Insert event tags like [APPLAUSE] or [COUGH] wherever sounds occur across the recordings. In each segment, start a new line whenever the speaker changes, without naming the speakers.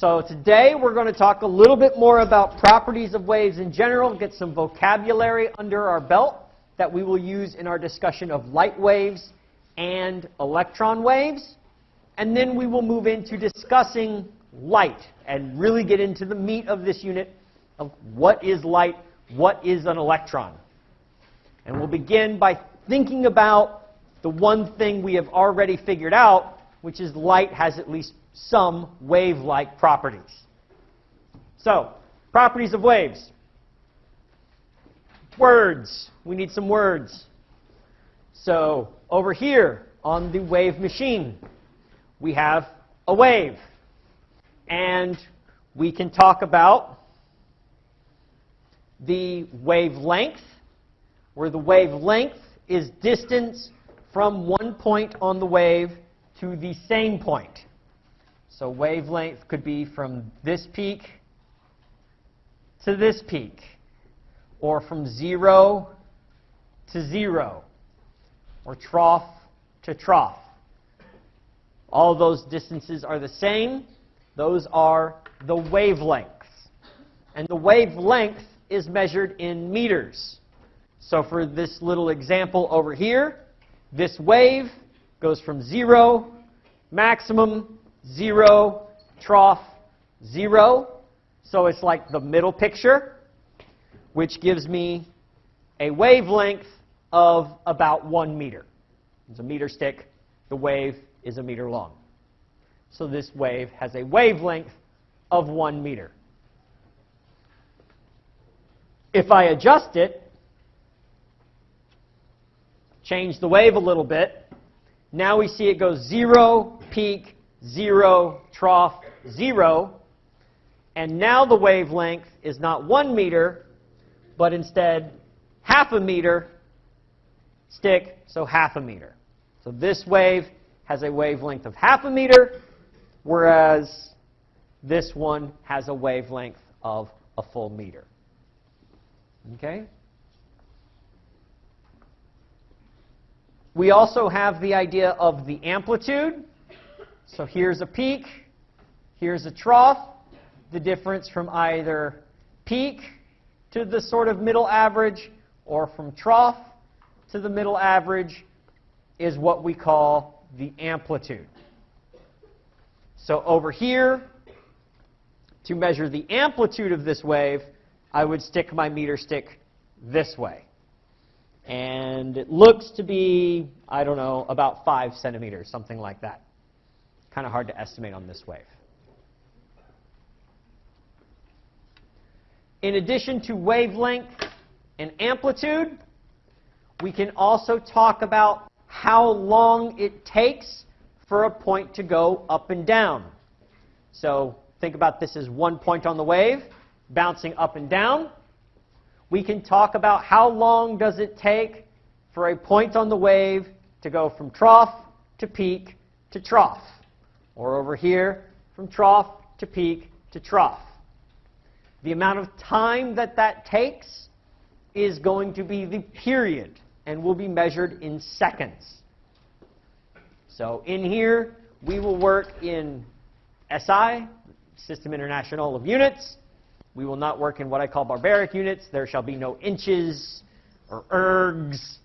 So today we're going to talk a little bit more about properties of waves in general, get some vocabulary under our belt that we will use in our discussion of light waves and electron waves. And then we will move into discussing light and really get into the meat of this unit of what is light, what is an electron. And we'll begin by thinking about the one thing we have already figured out, which is light has at least some wave-like properties. So, properties of waves. Words. We need some words. So, over here on the wave machine, we have a wave. And we can talk about the wavelength, where the wavelength is distance from one point on the wave to the same point. So wavelength could be from this peak to this peak, or from 0 to 0, or trough to trough. All those distances are the same. Those are the wavelengths. And the wavelength is measured in meters. So for this little example over here, this wave goes from 0, maximum, 0, trough, 0. So it's like the middle picture, which gives me a wavelength of about 1 meter. It's a meter stick. The wave is a meter long. So this wave has a wavelength of 1 meter. If I adjust it, change the wave a little bit, now we see it goes 0, peak, 0, trough, 0. And now the wavelength is not 1 meter, but instead half a meter stick, so half a meter. So this wave has a wavelength of half a meter, whereas this one has a wavelength of a full meter. Okay? We also have the idea of the amplitude. So here's a peak, here's a trough. The difference from either peak to the sort of middle average or from trough to the middle average is what we call the amplitude. So over here, to measure the amplitude of this wave, I would stick my meter stick this way. And it looks to be, I don't know, about 5 centimeters, something like that. Kind of hard to estimate on this wave. In addition to wavelength and amplitude, we can also talk about how long it takes for a point to go up and down. So think about this as one point on the wave bouncing up and down. We can talk about how long does it take for a point on the wave to go from trough to peak to trough. Or over here, from trough to peak to trough. The amount of time that that takes is going to be the period and will be measured in seconds. So in here, we will work in SI, System International of Units. We will not work in what I call barbaric units. There shall be no inches or ergs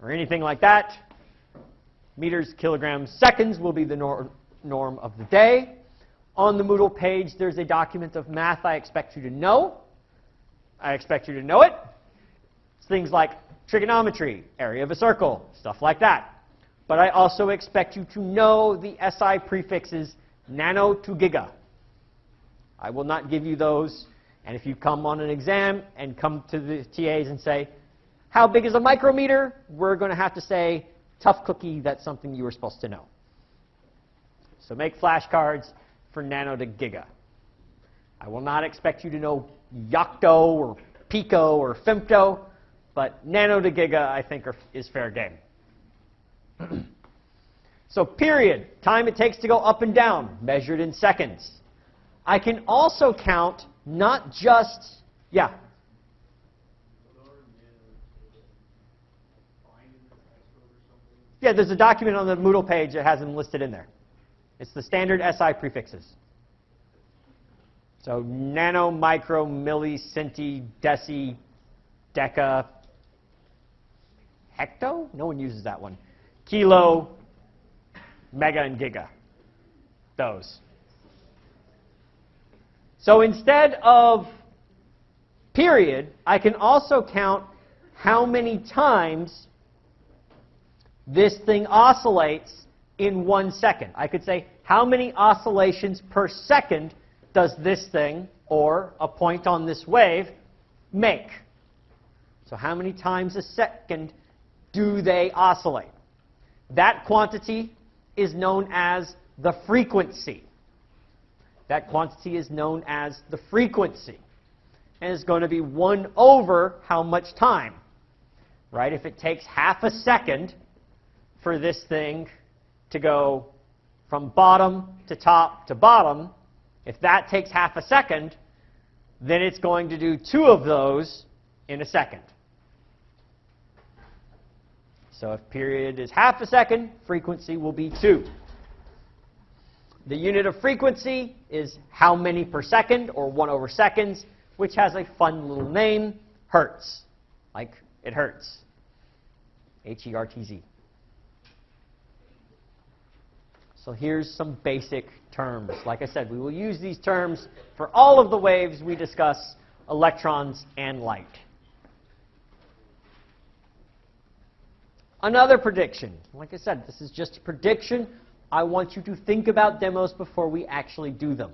or anything like that. Meters, kilograms, seconds will be the nor norm of the day. On the Moodle page, there's a document of math I expect you to know. I expect you to know it. It's things like trigonometry, area of a circle, stuff like that. But I also expect you to know the SI prefixes nano to giga. I will not give you those and if you come on an exam and come to the TAs and say, how big is a micrometer? We're going to have to say, tough cookie, that's something you were supposed to know. So make flashcards for nano to giga. I will not expect you to know yocto or pico or femto, but nano to giga, I think, are, is fair game. [CLEARS THROAT] so period, time it takes to go up and down, measured in seconds. I can also count not just, yeah. Yeah, there's a document on the Moodle page that has them listed in there. It's the standard SI prefixes. So nano, micro, milli, centi, deci, deca, hecto? No one uses that one. Kilo, mega, and giga. Those. So instead of period, I can also count how many times this thing oscillates in one second. I could say, how many oscillations per second does this thing, or a point on this wave, make? So how many times a second do they oscillate? That quantity is known as the frequency. That quantity is known as the frequency. And it's going to be 1 over how much time? Right? If it takes half a second for this thing to go from bottom to top to bottom, if that takes half a second, then it's going to do two of those in a second. So if period is half a second, frequency will be 2. The unit of frequency is how many per second, or 1 over seconds, which has a fun little name, hertz, like it hurts. H-E-R-T-Z. So here's some basic terms. Like I said, we will use these terms for all of the waves we discuss, electrons and light. Another prediction. Like I said, this is just a prediction. I want you to think about demos before we actually do them.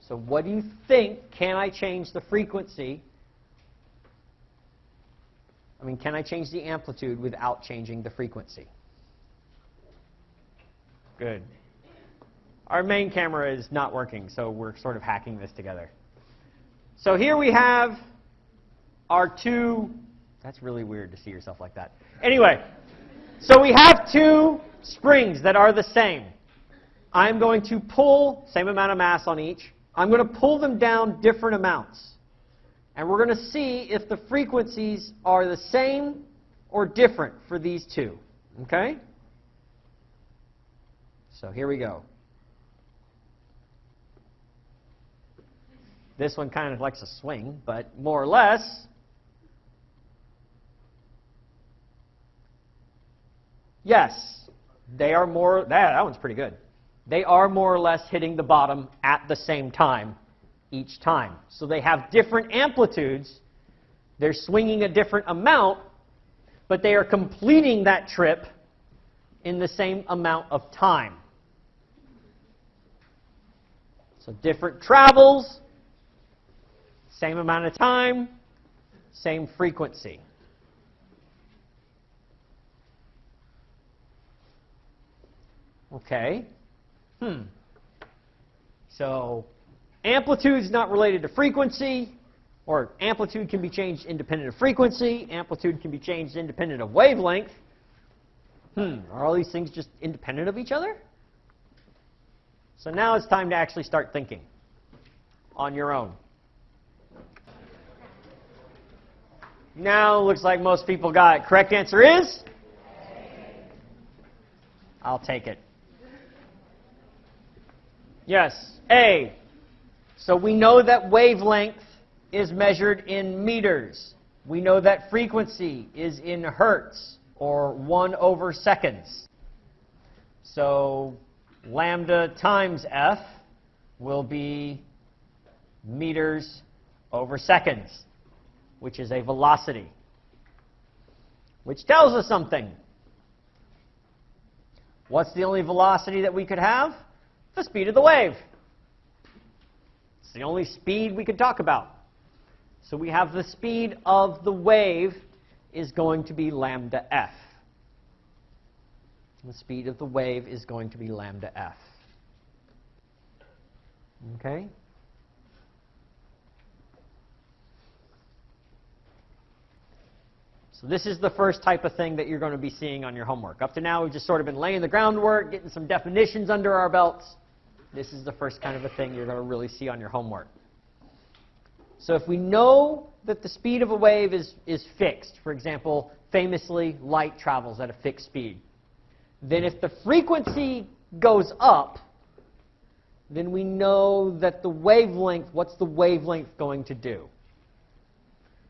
So what do you think? Can I change the frequency? I mean, can I change the amplitude without changing the frequency? Good. Our main camera is not working, so we're sort of hacking this together. So here we have our two, that's really weird to see yourself like that. Anyway, so we have two springs that are the same. I'm going to pull, same amount of mass on each, I'm going to pull them down different amounts. And we're going to see if the frequencies are the same or different for these two. Okay? So here we go. This one kind of likes to swing, but more or less, yes, they are more, that, that one's pretty good. They are more or less hitting the bottom at the same time each time. So they have different amplitudes. They're swinging a different amount, but they are completing that trip in the same amount of time. So different travels, same amount of time, same frequency. Okay. Hmm. So amplitude is not related to frequency, or amplitude can be changed independent of frequency. Amplitude can be changed independent of wavelength. Hmm. Are all these things just independent of each other? So now it's time to actually start thinking on your own. Now looks like most people got it. Correct answer is? I'll take it. Yes, A. So we know that wavelength is measured in meters. We know that frequency is in hertz, or 1 over seconds. So lambda times f will be meters over seconds, which is a velocity, which tells us something. What's the only velocity that we could have? The speed of the wave. It's the only speed we could talk about. So we have the speed of the wave is going to be lambda f. The speed of the wave is going to be lambda f. Okay? So this is the first type of thing that you're going to be seeing on your homework. Up to now, we've just sort of been laying the groundwork, getting some definitions under our belts. This is the first kind of a thing you're going to really see on your homework. So if we know that the speed of a wave is, is fixed, for example, famously, light travels at a fixed speed, then if the frequency goes up, then we know that the wavelength, what's the wavelength going to do?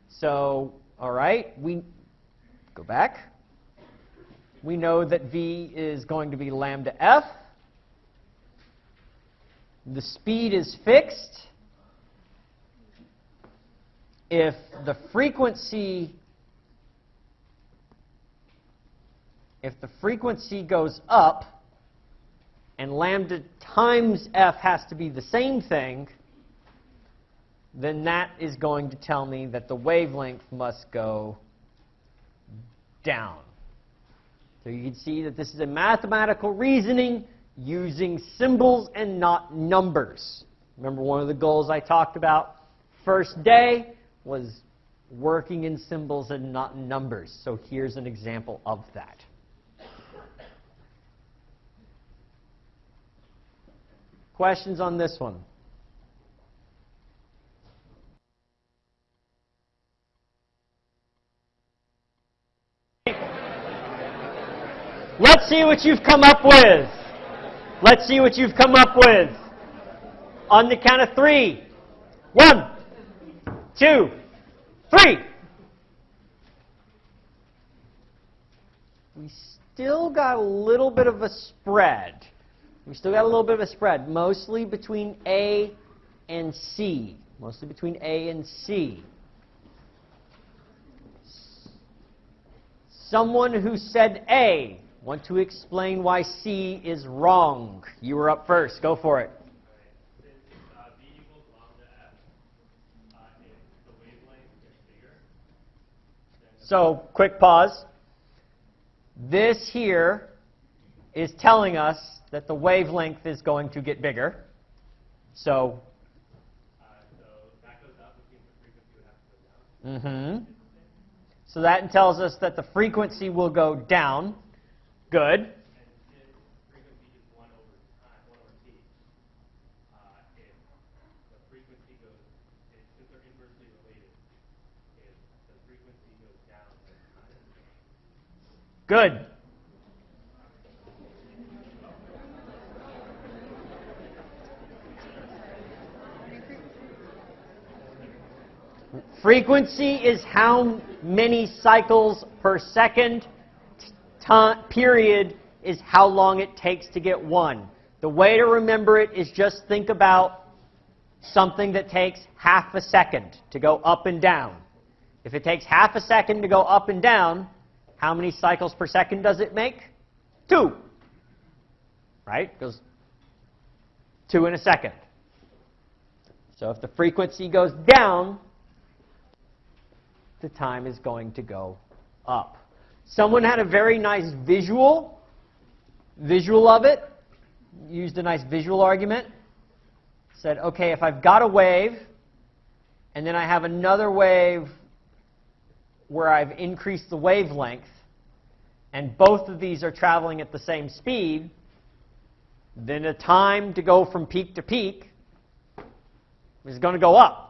So, all right, we go back. We know that v is going to be lambda f. The speed is fixed. If the frequency if the frequency goes up and lambda times f has to be the same thing, then that is going to tell me that the wavelength must go down. So you can see that this is a mathematical reasoning using symbols and not numbers. Remember one of the goals I talked about first day was working in symbols and not numbers. So here's an example of that. Questions on this one? Let's see what you've come up with. Let's see what you've come up with. On the count of three. One, two, three. We still got a little bit of a spread. We still got a little bit of a spread, mostly between A and C. Mostly between A and C. Someone who said A, want to explain why C is wrong. You were up first. Go for it. So, quick pause. This here is telling us that the wavelength is going to get bigger. So, mm-hmm. So that tells us that the frequency will go down. Good. Good. Frequency is how many cycles per second. Period is how long it takes to get one. The way to remember it is just think about something that takes half a second to go up and down. If it takes half a second to go up and down, how many cycles per second does it make? Two. Right? Goes two in a second. So if the frequency goes down, the time is going to go up. Someone had a very nice visual, visual of it, used a nice visual argument, said, okay, if I've got a wave, and then I have another wave where I've increased the wavelength, and both of these are traveling at the same speed, then the time to go from peak to peak is going to go up.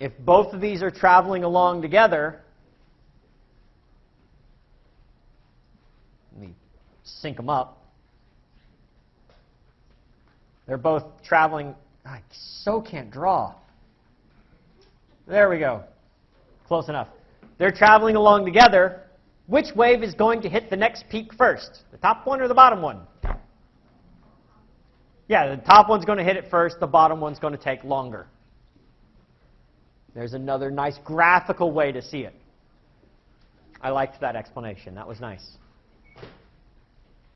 If both of these are traveling along together, let me sync them up. They're both traveling. I so can't draw. There we go. Close enough. They're traveling along together. Which wave is going to hit the next peak first? The top one or the bottom one? Yeah, the top one's going to hit it first. The bottom one's going to take longer. There's another nice graphical way to see it. I liked that explanation. That was nice.